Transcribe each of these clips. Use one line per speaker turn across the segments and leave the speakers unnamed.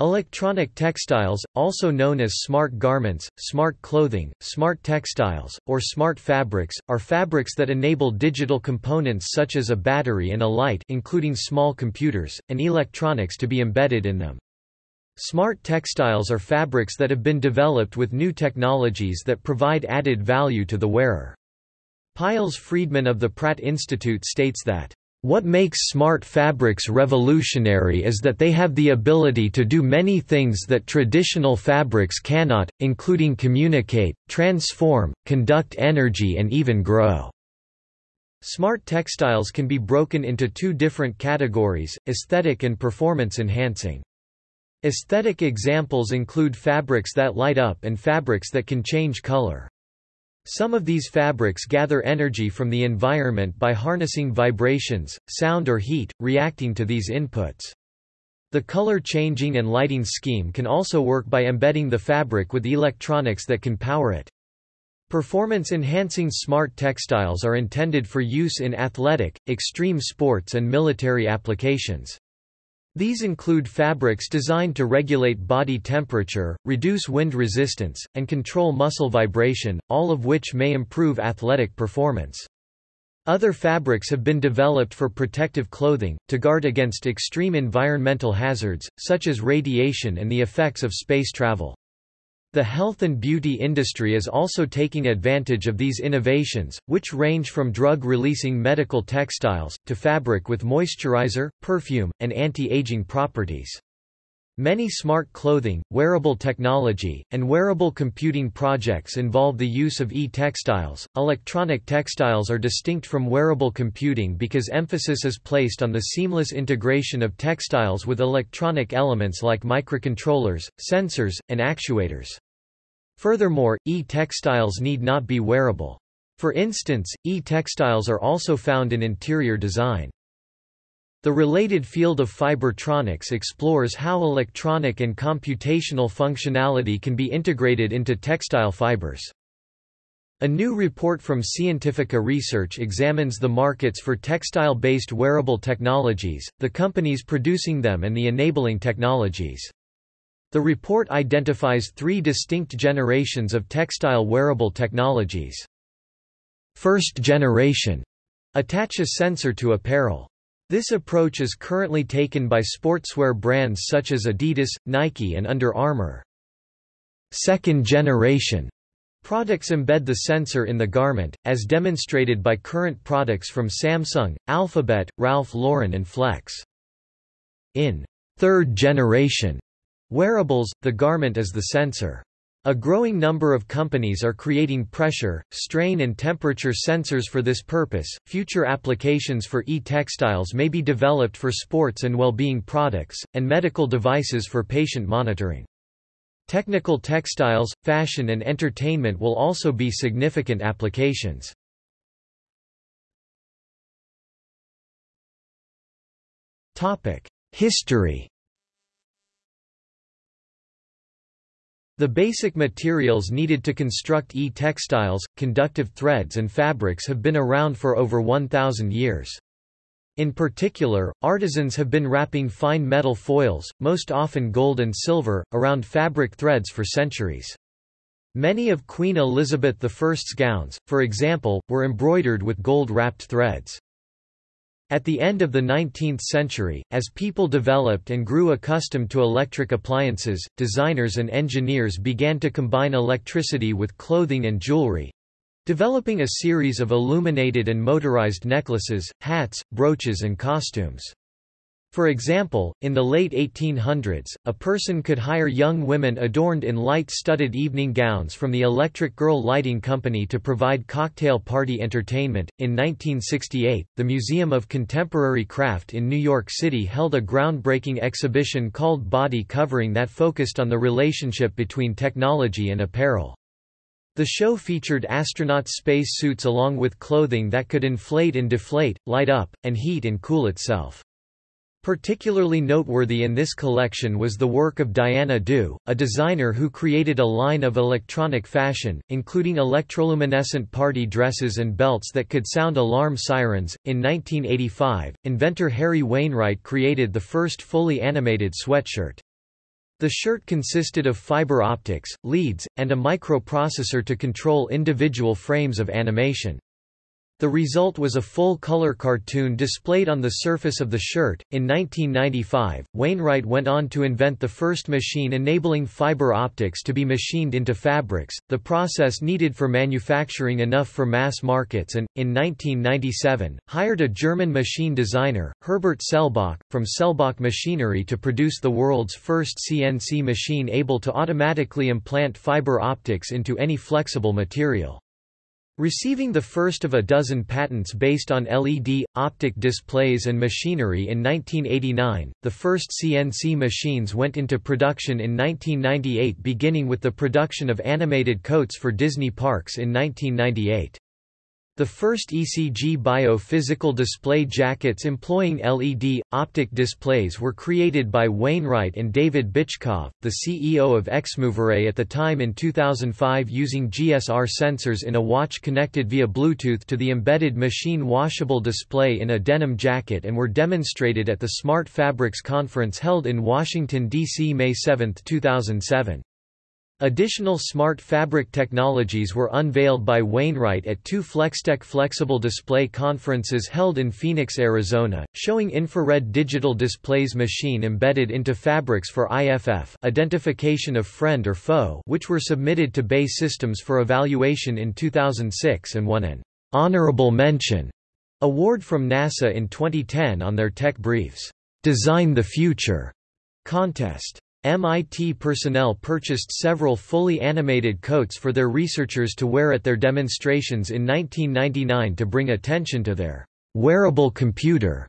Electronic textiles, also known as smart garments, smart clothing, smart textiles, or smart fabrics, are fabrics that enable digital components such as a battery and a light including small computers, and electronics to be embedded in them. Smart textiles are fabrics that have been developed with new technologies that provide added value to the wearer. Pailes Friedman of the Pratt Institute states that what makes smart fabrics revolutionary is that they have the ability to do many things that traditional fabrics cannot, including communicate, transform, conduct energy and even grow. Smart textiles can be broken into two different categories, aesthetic and performance enhancing. Aesthetic examples include fabrics that light up and fabrics that can change color. Some of these fabrics gather energy from the environment by harnessing vibrations, sound or heat, reacting to these inputs. The color changing and lighting scheme can also work by embedding the fabric with electronics that can power it. Performance-enhancing smart textiles are intended for use in athletic, extreme sports and military applications. These include fabrics designed to regulate body temperature, reduce wind resistance, and control muscle vibration, all of which may improve athletic performance. Other fabrics have been developed for protective clothing, to guard against extreme environmental hazards, such as radiation and the effects of space travel. The health and beauty industry is also taking advantage of these innovations, which range from drug-releasing medical textiles, to fabric with moisturizer, perfume, and anti-aging properties. Many smart clothing, wearable technology, and wearable computing projects involve the use of e-textiles. Electronic textiles are distinct from wearable computing because emphasis is placed on the seamless integration of textiles with electronic elements like microcontrollers, sensors, and actuators. Furthermore, e-textiles need not be wearable. For instance, e-textiles are also found in interior design. The related field of fibertronics explores how electronic and computational functionality can be integrated into textile fibers. A new report from Cientifica Research examines the markets for textile-based wearable technologies, the companies producing them and the enabling technologies. The report identifies three distinct generations of textile wearable technologies. First generation attach a sensor to apparel. This approach is currently taken by sportswear brands such as Adidas, Nike and Under Armour. Second generation products embed the sensor in the garment, as demonstrated by current products from Samsung, Alphabet, Ralph Lauren and Flex. In third generation Wearables, the garment is the sensor. A growing number of companies are creating pressure, strain and temperature sensors for this purpose. Future applications for e-textiles may be developed for sports and well-being products and medical devices for patient monitoring. Technical textiles, fashion and entertainment will also be significant applications. Topic: History The basic materials needed to construct e-textiles, conductive threads and fabrics have been around for over 1,000 years. In particular, artisans have been wrapping fine metal foils, most often gold and silver, around fabric threads for centuries. Many of Queen Elizabeth I's gowns, for example, were embroidered with gold-wrapped threads. At the end of the 19th century, as people developed and grew accustomed to electric appliances, designers and engineers began to combine electricity with clothing and jewelry—developing a series of illuminated and motorized necklaces, hats, brooches and costumes. For example, in the late 1800s, a person could hire young women adorned in light-studded evening gowns from the Electric Girl Lighting Company to provide cocktail party entertainment. In 1968, the Museum of Contemporary Craft in New York City held a groundbreaking exhibition called Body Covering that focused on the relationship between technology and apparel. The show featured astronaut space suits along with clothing that could inflate and deflate, light up, and heat and cool itself. Particularly noteworthy in this collection was the work of Diana Dew, a designer who created a line of electronic fashion, including electroluminescent party dresses and belts that could sound alarm sirens. In 1985, inventor Harry Wainwright created the first fully animated sweatshirt. The shirt consisted of fiber optics, leads, and a microprocessor to control individual frames of animation. The result was a full-color cartoon displayed on the surface of the shirt. In 1995, Wainwright went on to invent the first machine enabling fiber optics to be machined into fabrics, the process needed for manufacturing enough for mass markets and, in 1997, hired a German machine designer, Herbert Selbach, from Selbach Machinery to produce the world's first CNC machine able to automatically implant fiber optics into any flexible material. Receiving the first of a dozen patents based on LED, optic displays and machinery in 1989, the first CNC machines went into production in 1998 beginning with the production of animated coats for Disney parks in 1998. The first ECG biophysical display jackets employing LED, optic displays were created by Wainwright and David Bychkov, the CEO of Exmovere at the time in 2005 using GSR sensors in a watch connected via Bluetooth to the embedded machine washable display in a denim jacket and were demonstrated at the Smart Fabrics conference held in Washington, D.C. May 7, 2007. Additional smart fabric technologies were unveiled by Wainwright at two Flextech flexible display conferences held in Phoenix, Arizona, showing infrared digital displays machine embedded into fabrics for IFF identification of friend or foe which were submitted to BAE Systems for evaluation in 2006 and won an honorable mention award from NASA in 2010 on their tech briefs, Design the Future contest. MIT personnel purchased several fully animated coats for their researchers to wear at their demonstrations in 1999 to bring attention to their wearable computer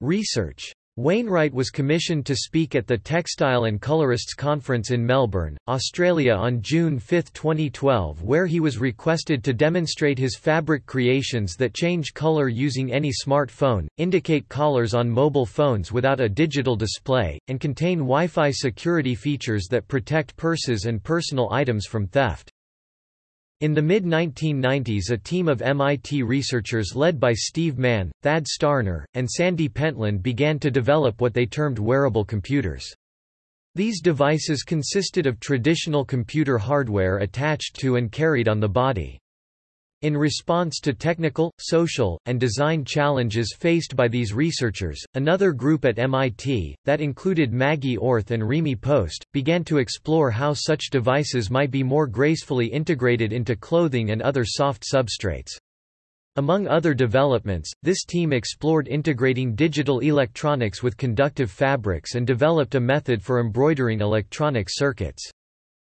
research. Wainwright was commissioned to speak at the Textile and Colorists Conference in Melbourne, Australia on June 5, 2012 where he was requested to demonstrate his fabric creations that change color using any smartphone, indicate collars on mobile phones without a digital display, and contain Wi-Fi security features that protect purses and personal items from theft. In the mid-1990s a team of MIT researchers led by Steve Mann, Thad Starner, and Sandy Pentland began to develop what they termed wearable computers. These devices consisted of traditional computer hardware attached to and carried on the body. In response to technical, social, and design challenges faced by these researchers, another group at MIT, that included Maggie Orth and Rehmi Post, began to explore how such devices might be more gracefully integrated into clothing and other soft substrates. Among other developments, this team explored integrating digital electronics with conductive fabrics and developed a method for embroidering electronic circuits.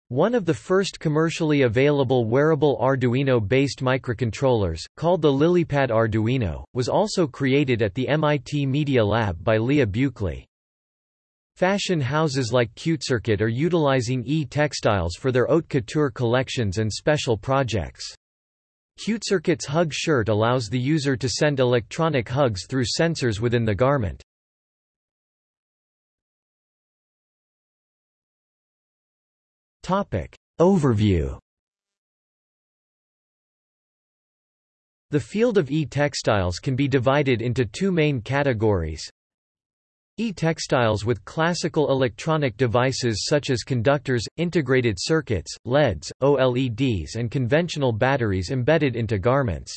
One of the first commercially available wearable Arduino-based microcontrollers, called the LilyPad Arduino, was also created at the MIT Media Lab by Leah Buechley. Fashion houses like CuteCircuit are utilizing e-textiles for their haute couture collections and special projects. CuteCircuit's Hug shirt allows the user to send electronic hugs through sensors within the garment. Topic. Overview The field of e-textiles can be divided into two main categories. E-textiles with classical electronic devices such as conductors, integrated circuits, LEDs, OLEDs and conventional batteries embedded into garments.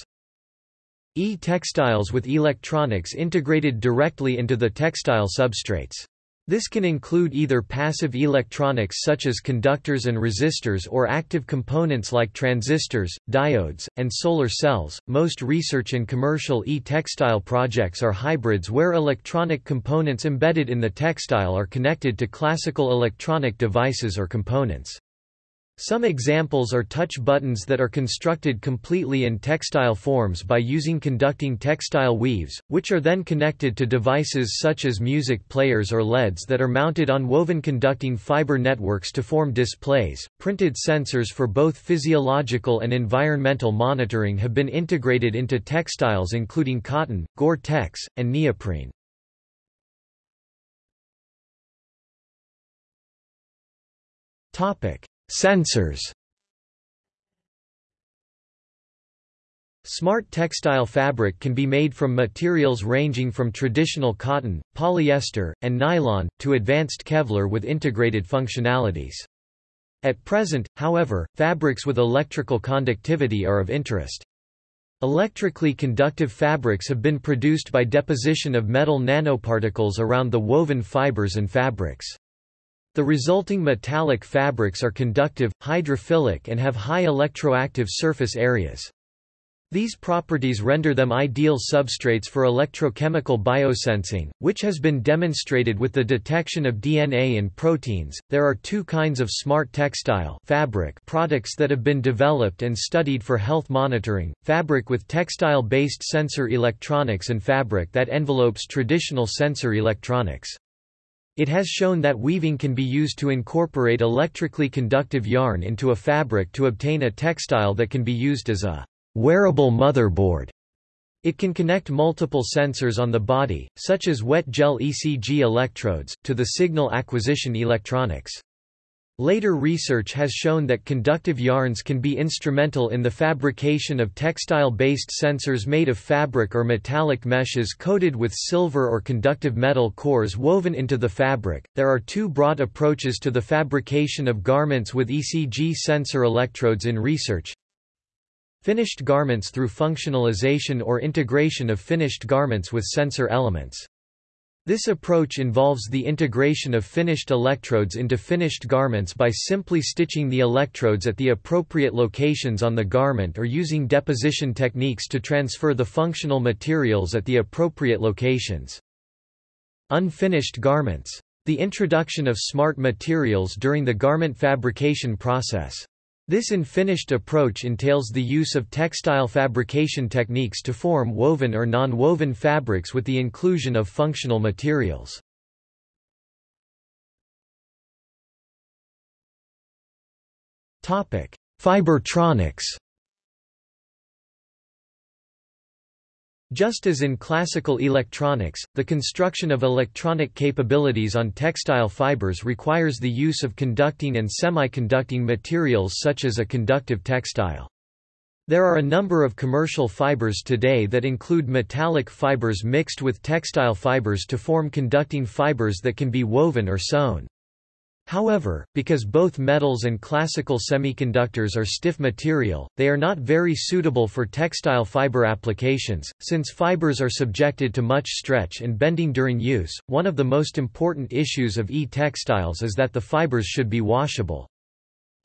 E-textiles with electronics integrated directly into the textile substrates. This can include either passive electronics such as conductors and resistors or active components like transistors, diodes, and solar cells. Most research and commercial e-textile projects are hybrids where electronic components embedded in the textile are connected to classical electronic devices or components. Some examples are touch buttons that are constructed completely in textile forms by using conducting textile weaves, which are then connected to devices such as music players or LEDs that are mounted on woven conducting fiber networks to form displays. Printed sensors for both physiological and environmental monitoring have been integrated into textiles including cotton, Gore-Tex, and neoprene. Topic: Sensors Smart textile fabric can be made from materials ranging from traditional cotton, polyester, and nylon, to advanced Kevlar with integrated functionalities. At present, however, fabrics with electrical conductivity are of interest. Electrically conductive fabrics have been produced by deposition of metal nanoparticles around the woven fibers and fabrics. The resulting metallic fabrics are conductive, hydrophilic and have high electroactive surface areas. These properties render them ideal substrates for electrochemical biosensing, which has been demonstrated with the detection of DNA in proteins. There are two kinds of smart textile fabric products that have been developed and studied for health monitoring: fabric with textile-based sensor electronics and fabric that envelopes traditional sensor electronics. It has shown that weaving can be used to incorporate electrically conductive yarn into a fabric to obtain a textile that can be used as a wearable motherboard. It can connect multiple sensors on the body, such as wet gel ECG electrodes, to the signal acquisition electronics. Later research has shown that conductive yarns can be instrumental in the fabrication of textile-based sensors made of fabric or metallic meshes coated with silver or conductive metal cores woven into the fabric. There are two broad approaches to the fabrication of garments with ECG sensor electrodes in research. Finished garments through functionalization or integration of finished garments with sensor elements. This approach involves the integration of finished electrodes into finished garments by simply stitching the electrodes at the appropriate locations on the garment or using deposition techniques to transfer the functional materials at the appropriate locations. Unfinished garments. The introduction of smart materials during the garment fabrication process. This unfinished approach entails the use of textile fabrication techniques to form woven or non-woven fabrics with the inclusion of functional materials. Fibertronics Just as in classical electronics, the construction of electronic capabilities on textile fibers requires the use of conducting and semiconducting materials such as a conductive textile. There are a number of commercial fibers today that include metallic fibers mixed with textile fibers to form conducting fibers that can be woven or sewn. However, because both metals and classical semiconductors are stiff material, they are not very suitable for textile fiber applications, since fibers are subjected to much stretch and bending during use. One of the most important issues of e-textiles is that the fibers should be washable.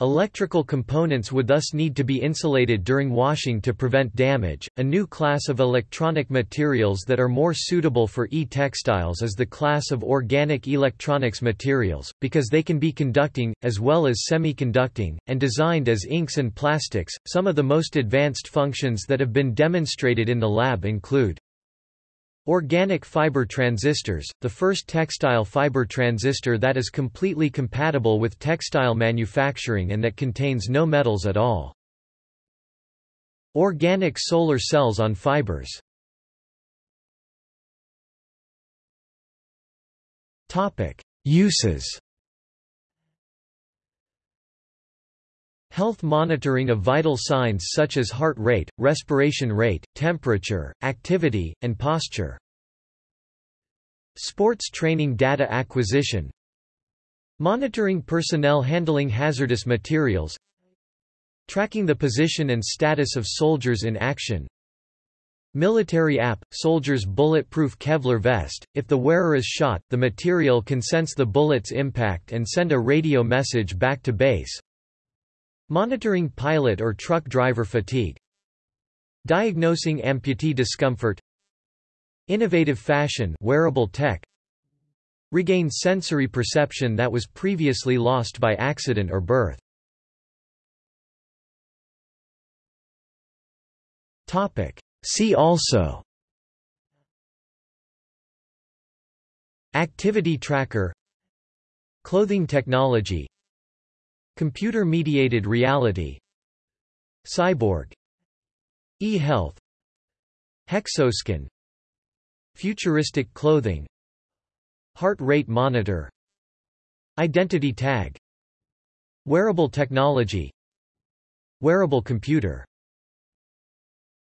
Electrical components would thus need to be insulated during washing to prevent damage. A new class of electronic materials that are more suitable for e-textiles is the class of organic electronics materials, because they can be conducting, as well as semiconducting, and designed as inks and plastics. Some of the most advanced functions that have been demonstrated in the lab include Organic fiber transistors, the first textile fiber transistor that is completely compatible with textile manufacturing and that contains no metals at all. Organic solar cells on fibers. Uses Health monitoring of vital signs such as heart rate, respiration rate, temperature, activity, and posture. Sports training data acquisition. Monitoring personnel handling hazardous materials. Tracking the position and status of soldiers in action. Military app, soldier's bulletproof Kevlar vest, if the wearer is shot, the material can sense the bullet's impact and send a radio message back to base Monitoring pilot or truck driver fatigue Diagnosing amputee discomfort Innovative fashion wearable tech Regain sensory perception that was previously lost by accident or birth. Topic. See also. Activity tracker. Clothing technology Computer-mediated reality Cyborg E-health Hexoskin Futuristic clothing Heart rate monitor Identity tag Wearable technology Wearable computer